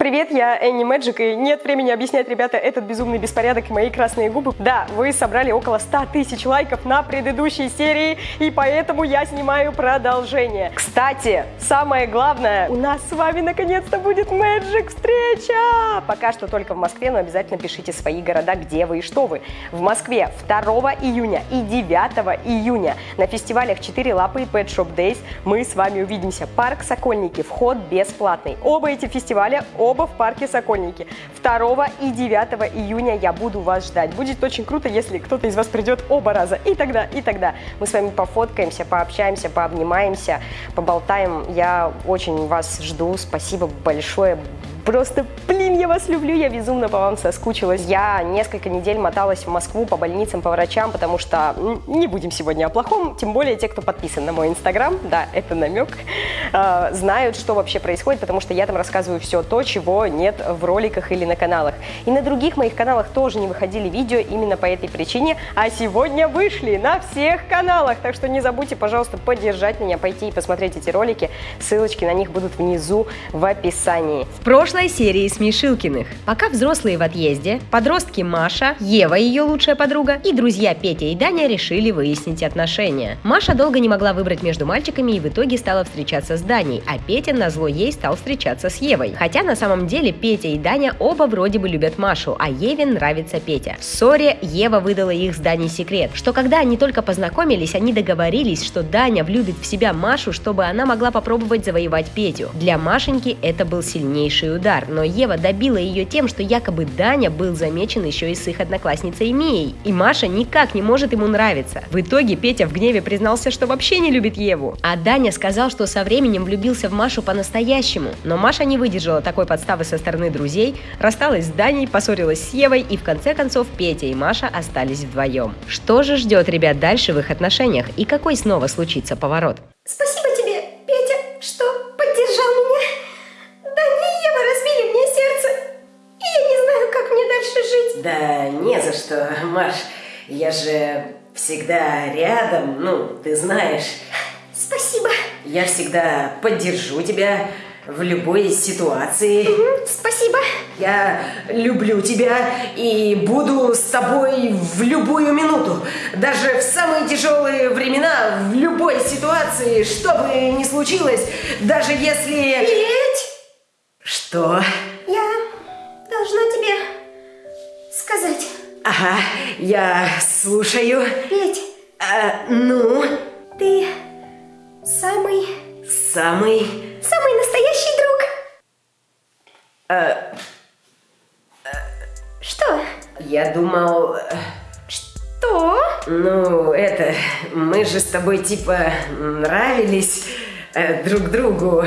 Привет, я Энни Мэджик, и нет времени объяснять, ребята, этот безумный беспорядок и мои красные губы. Да, вы собрали около 100 тысяч лайков на предыдущей серии, и поэтому я снимаю продолжение. Кстати, самое главное, у нас с вами наконец-то будет Мэджик встреча! Пока что только в Москве, но обязательно пишите свои города, где вы и что вы. В Москве 2 июня и 9 июня на фестивалях 4 лапы и Pet Shop Days мы с вами увидимся. Парк Сокольники, вход бесплатный. Оба эти фестиваля, оба в парке Сокольники. 2 и 9 июня я буду вас ждать. Будет очень круто, если кто-то из вас придет оба раза. И тогда, и тогда мы с вами пофоткаемся, пообщаемся, пообнимаемся, поболтаем. Я очень вас жду. Спасибо большое. Просто, блин, я вас люблю, я безумно по вам соскучилась. Я несколько недель моталась в Москву по больницам, по врачам, потому что не будем сегодня о плохом, тем более те, кто подписан на мой инстаграм, да, это намек, э, знают, что вообще происходит, потому что я там рассказываю все то, чего нет в роликах или на каналах. И на других моих каналах тоже не выходили видео именно по этой причине, а сегодня вышли на всех каналах, так что не забудьте, пожалуйста, поддержать меня, пойти и посмотреть эти ролики, ссылочки на них будут внизу в описании. В прошлом прошлой серии Смешилкиных. Пока взрослые в отъезде, подростки Маша, Ева, ее лучшая подруга, и друзья Петя и Даня решили выяснить отношения. Маша долго не могла выбрать между мальчиками и в итоге стала встречаться с Даней, а Петя на зло ей стал встречаться с Евой. Хотя на самом деле Петя и Даня оба вроде бы любят Машу, а Еве нравится Петя. В ссоре Ева выдала их с Даней секрет, что когда они только познакомились, они договорились, что Даня влюбит в себя Машу, чтобы она могла попробовать завоевать Петю. Для Машеньки это был сильнейший удар удар, но Ева добила ее тем, что якобы Даня был замечен еще и с их одноклассницей Мией, и Маша никак не может ему нравиться. В итоге Петя в гневе признался, что вообще не любит Еву, а Даня сказал, что со временем влюбился в Машу по-настоящему, но Маша не выдержала такой подставы со стороны друзей, рассталась с Даней, поссорилась с Евой, и в конце концов Петя и Маша остались вдвоем. Что же ждет ребят дальше в их отношениях и какой снова случится поворот? Спасибо тебе, Петя, что что, Маш. Я же всегда рядом, ну, ты знаешь. Спасибо. Я всегда поддержу тебя в любой ситуации. Угу, спасибо. Я люблю тебя и буду с тобой в любую минуту. Даже в самые тяжелые времена, в любой ситуации, что бы ни случилось, даже если... Петь! Что? Ага, я слушаю. Петь. А, ну? Ты самый... Самый... Самый настоящий друг. А... Что? Я думал... Что? Ну, это... Мы же с тобой типа нравились э, друг другу. А,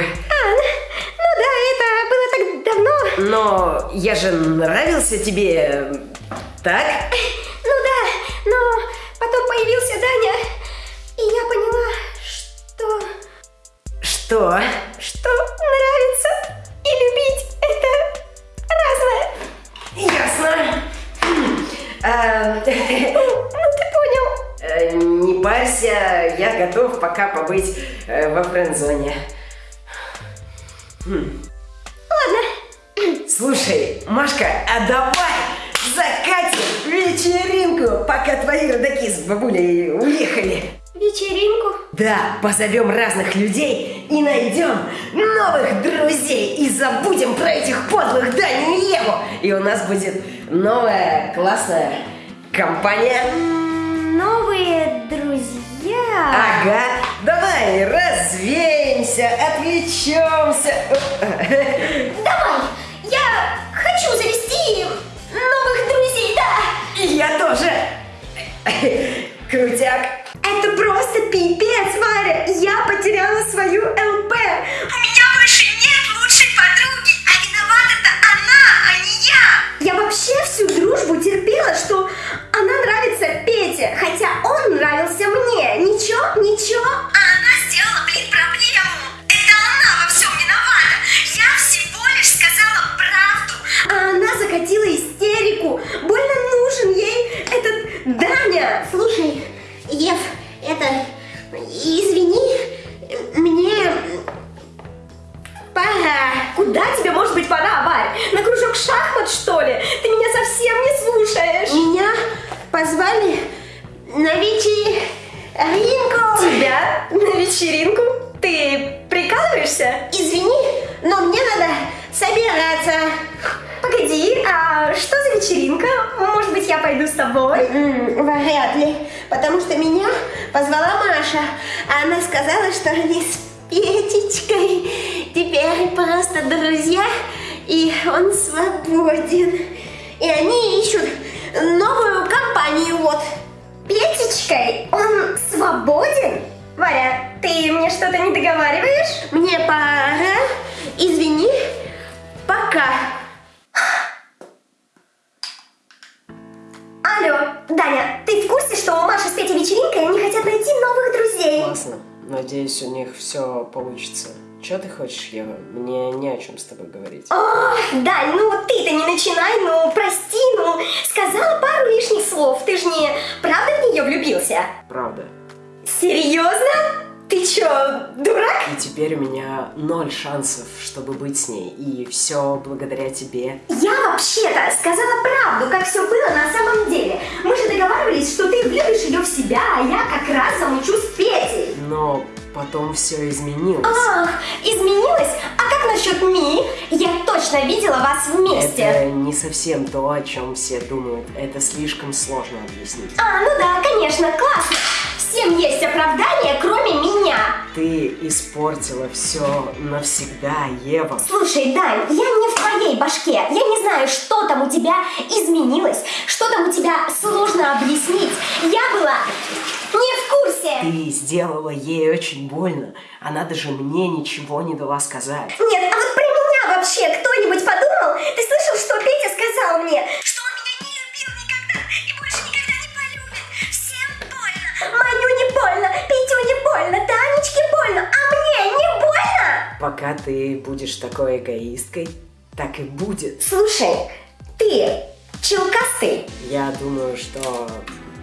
ну да, это было так давно. Но я же нравился тебе так? Ну да, но потом появился Даня, и я поняла, что... Что? Что нравится и любить это разное. Ясно. А, ну, ты понял. Э, не парься, я готов пока побыть э, во френдзоне. Бабулей уехали. Вечеринку? Да, позовем разных людей и найдем новых друзей и забудем про этих подлых Даню и Еву. И у нас будет новая классная компания. Новые друзья? Ага, давай развеемся, отвлечемся. Давай, я хочу завести их новых друзей, да! И я тоже! Крутяк! Это просто пипец, Варя! Я потеряла свою ЛП! Что они с Петечкой теперь просто друзья, и он свободен. И они ищут новую компанию, вот. Петечкой он свободен? Варя, ты мне что-то не договариваешь? Мне пора. Извини. Пока. Алло, Даня, ты в курсе, что у Маши с Петей вечеринка, и они хотят найти новых друзей? Классно. Надеюсь, у них все получится. Че ты хочешь, Ева? Мне не о чем с тобой говорить. Ох, Дань, ну ты-то не начинай, ну прости, ну сказала пару лишних слов. Ты же не правда в нее влюбился? Правда. Серьезно? Ты чё, дурак? И теперь у меня ноль шансов, чтобы быть с ней. И все благодаря тебе. Я вообще-то сказала правду, как все было на самом деле. Мы же договаривались, что ты влюбишь ее в себя, а я как раз замучусь Петей. Но потом все изменилось. Ах, изменилось? А как насчет Ми? Я точно видела вас вместе. Это не совсем то, о чем все думают. Это слишком сложно объяснить. А, ну да, конечно, классно. Всем есть оправдание, кроме меня. Ты испортила все навсегда, Ева. Слушай, Дань, я не в твоей башке. Я не знаю, что там у тебя изменилось, что там у тебя сложно объяснить. Я была не в курсе. Ты сделала ей очень больно. Она даже мне ничего не дала сказать. Нет, а вот про меня вообще кто-нибудь подумал? Ты слышал, что Петя сказал мне? Что Петю не больно, Танечке больно, а мне не больно. Пока ты будешь такой эгоисткой, так и будет. Слушай, ты челкастый. Я думаю, что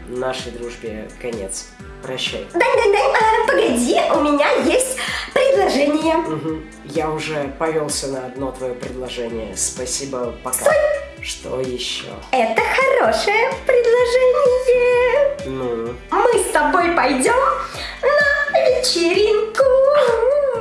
нашей дружбе конец. Прощай. Дань, а, погоди, у меня есть предложение. Мгм. Я уже повелся на одно твое предложение. Спасибо, пока. Что еще? Это хорошее предложение. Ну, Мы с тобой пойдем на вечеринку.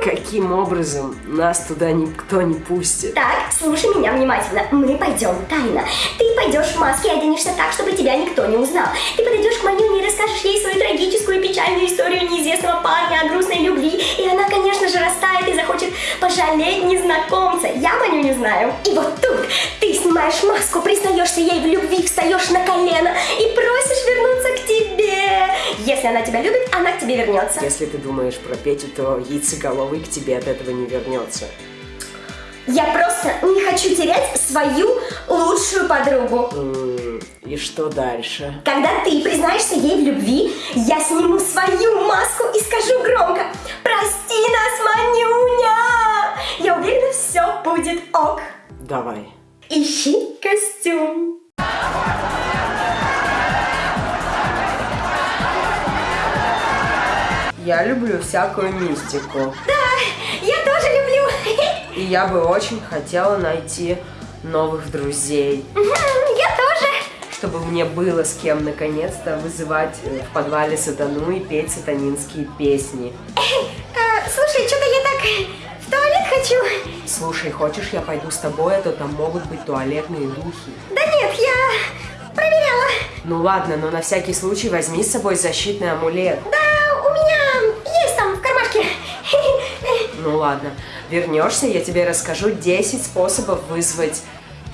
каким образом нас туда никто не пустит? Так, слушай меня внимательно. Мы пойдем тайно. Ты пойдешь в маске и оденешься так, чтобы тебя никто не узнал. Ты подойдешь к Манюне и расскажешь ей свою трагическую и печальную историю неизвестного парня о грустной любви. И она, конечно же, растает и захочет пожалеть незнакомца. Я Маню не знаю. И вот тут ты снимаешь маску, признаешься ей в любви, встаешь на колено и просишь вернуться к тебе. Если она тебя любит, она к тебе вернется. Если ты думаешь про Петю, то яйцеголовый к тебе от этого не вернется. Я просто не хочу терять свою лучшую подругу. И что дальше? Когда ты признаешься ей в любви, я сниму свою маску и скажу громко «Прости нас, Манюня!» Я уверена, все будет ок. Давай. Ищи костюм. Я люблю всякую мистику. Я тоже люблю. И я бы очень хотела найти новых друзей, Я тоже. чтобы мне было с кем наконец-то вызывать э, в подвале сатану и петь сатанинские песни. А, Слушай, что-то я так в туалет хочу. Слушай, хочешь, я пойду с тобой, а то там могут быть туалетные духи. Да нет, я проверяла. Ну ладно, но на всякий случай возьми с собой защитный амулет. Да, Ну ладно, вернешься, я тебе расскажу 10 способов вызвать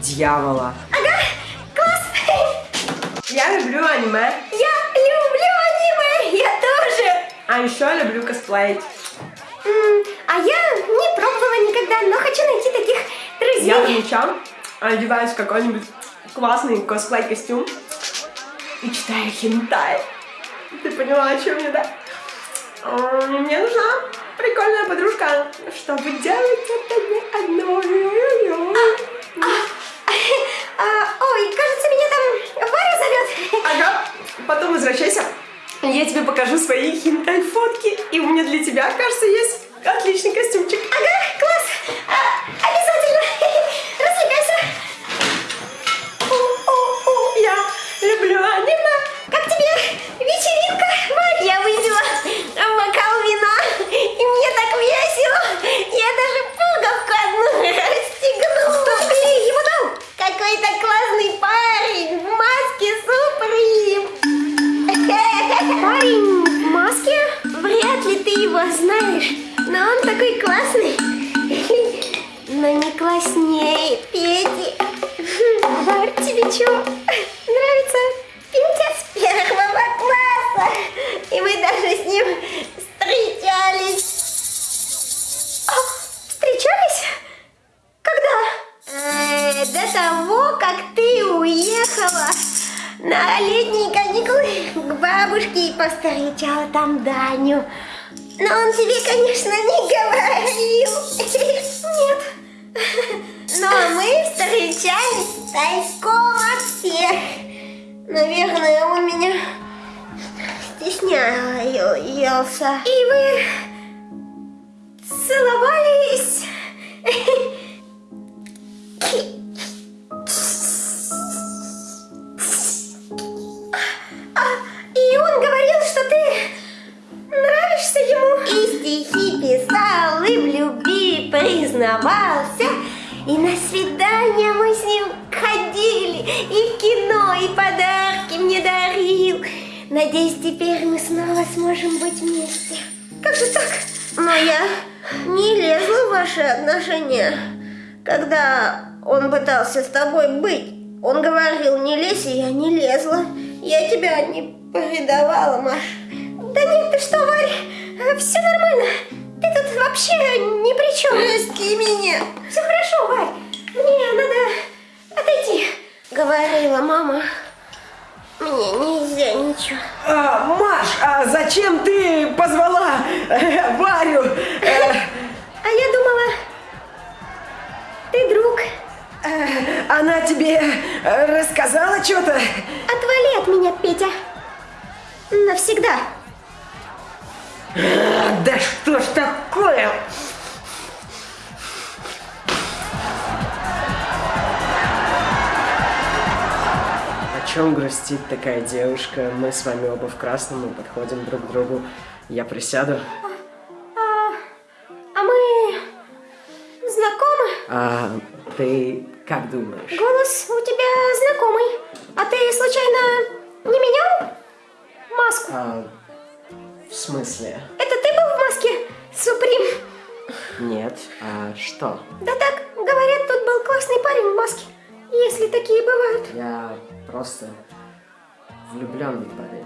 дьявола. Ага, класс. Я люблю аниме, Я люблю аниме, я тоже. а еще люблю косплеить. А я не пробовала никогда, но хочу найти таких друзей. Я ночам одеваюсь в какой-нибудь классный косплей-костюм и читаю хентай. Ты поняла, о чем я, да? Мне нужна прикольная подружка, чтобы делать это не одной. А, ой, кажется, меня там Варя зовет. Ага, потом возвращайся. Я тебе покажу свои хентай-фотки, и у меня для тебя, кажется, есть отличный костюмчик. Ага, Нравится нравится с первого класса. И мы даже с ним встречались. О, встречались? Когда? Э, до того, как ты уехала на летние каникулы к бабушке и повстречала там Даню. Но он тебе, конечно, не говорил. Нет. Но мы встречались тайком. Наверное, он меня стеснялся. И вы целовались? Надеюсь, теперь мы снова сможем быть вместе. Как же так? Но я не лезла в ваши отношения. Когда он пытался с тобой быть, он говорил, не лезь, и я не лезла. Я тебя не предавала, Маш. Да нет, ты что, Варя, все нормально. Ты тут вообще ни при чем. Прости меня. Все хорошо, Варь. Мне надо отойти. Говорила мама. Мне нельзя ничего. А, Маш, а зачем ты позвала э, Варю? Э, А я думала, ты друг. э, она тебе рассказала что-то? Отвали от меня, Петя. Навсегда. А, Да что ж такое? Чем грустит такая девушка? Мы с вами оба в красном, мы подходим друг к другу. Я присяду. А, а мы знакомы? А ты как думаешь? Голос у тебя знакомый. А ты случайно не менял маску? А, в смысле? Это ты был в маске Суприм? Нет. А что? Да так, говорят, тут был классный парень в маске. Если такие бывают. Я просто влюбленный парень.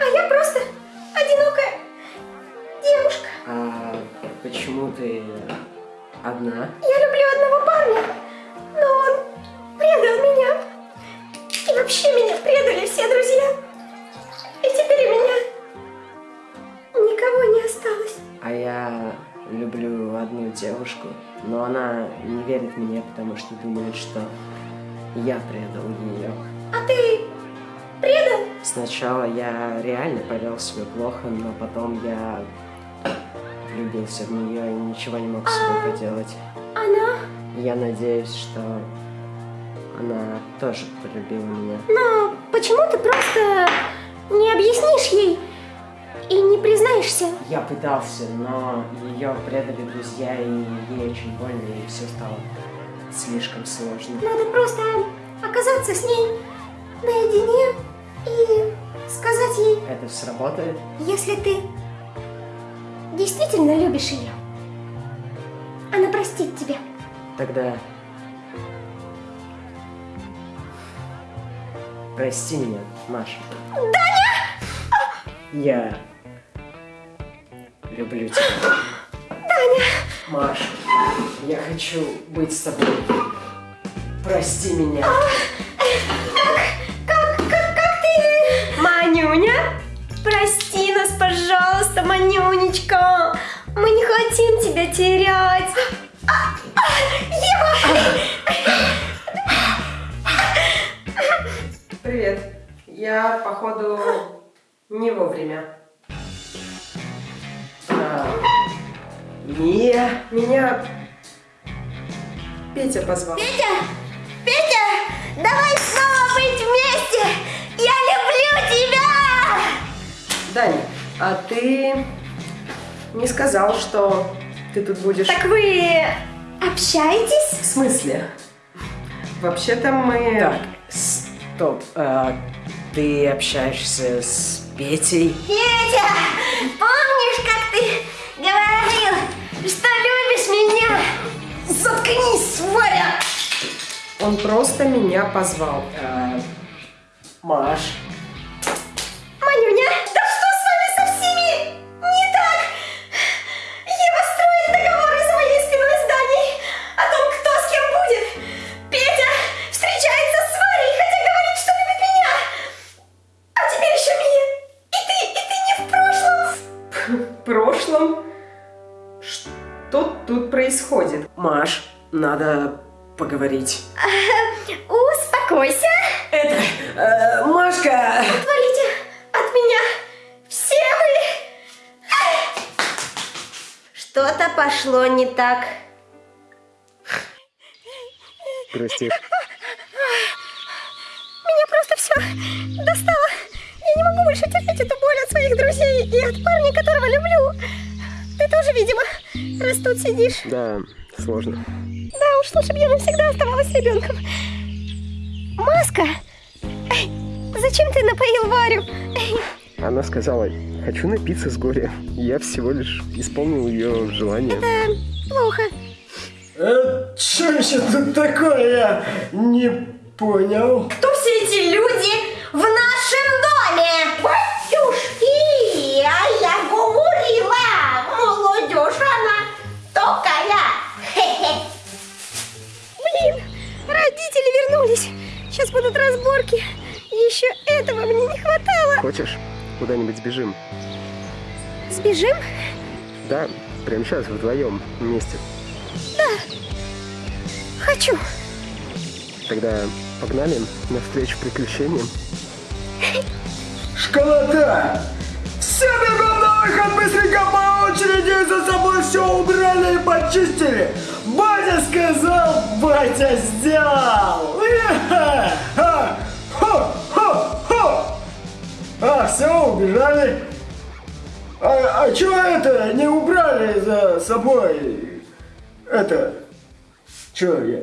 А я просто одинокая девушка. А почему ты одна? Я люблю одного парня, но он предал меня. И вообще меня предали девушку, но она не верит мне, потому что думает, что я предал ее. А ты предал? Сначала я реально повел себя плохо, но потом я влюбился в нее и ничего не мог с собой поделать. Она? Я надеюсь, что она тоже полюбила меня. Но почему ты просто не объяснишь ей не признаешься? Я пытался, но ее предали друзья, и ей очень больно, и все стало слишком сложно. Надо просто оказаться с ней наедине и сказать ей, Это сработает? если ты действительно любишь ее, она простит тебя. Тогда... Прости меня, Маша. Даня! Я люблю тебя. Даня! Маша, я хочу быть с тобой. Прости меня. Как, как, как ты? Манюня? Прости нас, пожалуйста, Манюнечка. Мы не хотим тебя терять. А, а, Ева! Привет. Я, походу, не вовремя. Мия, меня Петя позвал. Петя! Петя! Давай снова быть вместе! Я люблю тебя! Даня, а ты не сказал, что ты тут будешь... Так вы общаетесь? В смысле? Вообще-то мы... Так, стоп. А, ты общаешься с Петей? Петя! Заткнись, Варя! Он просто меня позвал. Э, Маш. Манюня, да что с вами со всеми? Не так! Ева строит договор из моей спиной зданий о том, кто с кем будет. Петя встречается с Варей, хотя говорит, что любит меня. А теперь еще Мия. И ты, и ты не в прошлом. В прошлом? Что тут происходит? Маш, надо поговорить. Успокойся. Это, э, Машка... Отвалите от меня. Все вы. Что-то пошло не так. Прости. Меня просто все достало. Я не могу больше терпеть эту боль от своих друзей и от парня, которого люблю. Ты тоже, видимо, раз тут сидишь. Да, сложно. Да уж, лучше бы я навсегда оставалась ребенком. Маска! Эй, Зачем ты напоил Варю? Эй, Она сказала, хочу напиться с горя. Я всего лишь исполнил ее желание. Плохо. Э, что еще тут такое? Я не понял. Кто все эти люди в Сейчас будут разборки. Еще этого мне не хватало. Хочешь, куда-нибудь сбежим? Сбежим? Да, прямо сейчас вдвоем вместе. Хочу. Тогда погнали навстречу приключениям. Школота! Все бегом на выход, быстренько по очереди, за собой все убрали и почистили. Батя сказал, батя сделал. А, все, убежали. А, а чё это, не убрали за собой? Это, чё я,